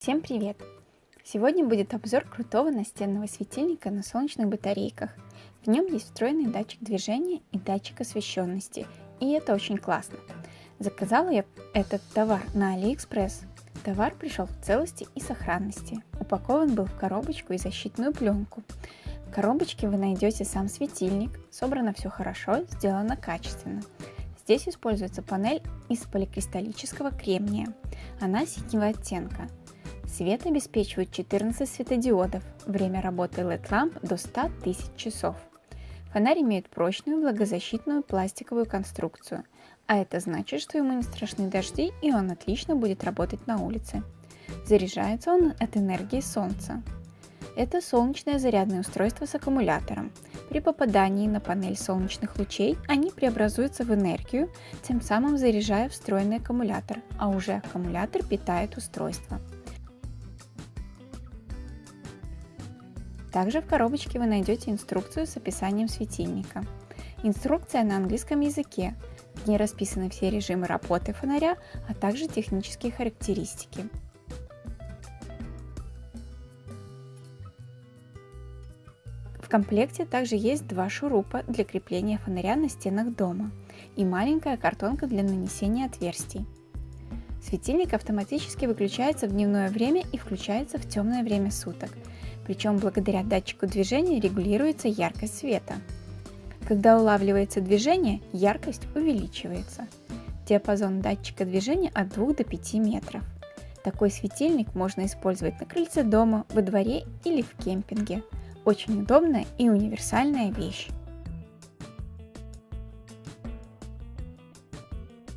Всем привет! Сегодня будет обзор крутого настенного светильника на солнечных батарейках. В нем есть встроенный датчик движения и датчик освещенности, и это очень классно. Заказала я этот товар на AliExpress. Товар пришел в целости и сохранности. Упакован был в коробочку и защитную пленку. В коробочке вы найдете сам светильник, собрано все хорошо, сделано качественно. Здесь используется панель из поликристаллического кремния. Она синего оттенка. Свет обеспечивает 14 светодиодов. Время работы LED-ламп до 100 тысяч часов. Фонарь имеет прочную влагозащитную пластиковую конструкцию, а это значит, что ему не страшны дожди и он отлично будет работать на улице. Заряжается он от энергии солнца. Это солнечное зарядное устройство с аккумулятором. При попадании на панель солнечных лучей они преобразуются в энергию, тем самым заряжая встроенный аккумулятор, а уже аккумулятор питает устройство. Также в коробочке вы найдете инструкцию с описанием светильника. Инструкция на английском языке. В ней расписаны все режимы работы фонаря, а также технические характеристики. В комплекте также есть два шурупа для крепления фонаря на стенах дома и маленькая картонка для нанесения отверстий. Светильник автоматически выключается в дневное время и включается в темное время суток – причем благодаря датчику движения регулируется яркость света. Когда улавливается движение, яркость увеличивается. Диапазон датчика движения от 2 до 5 метров. Такой светильник можно использовать на крыльце дома, во дворе или в кемпинге. Очень удобная и универсальная вещь.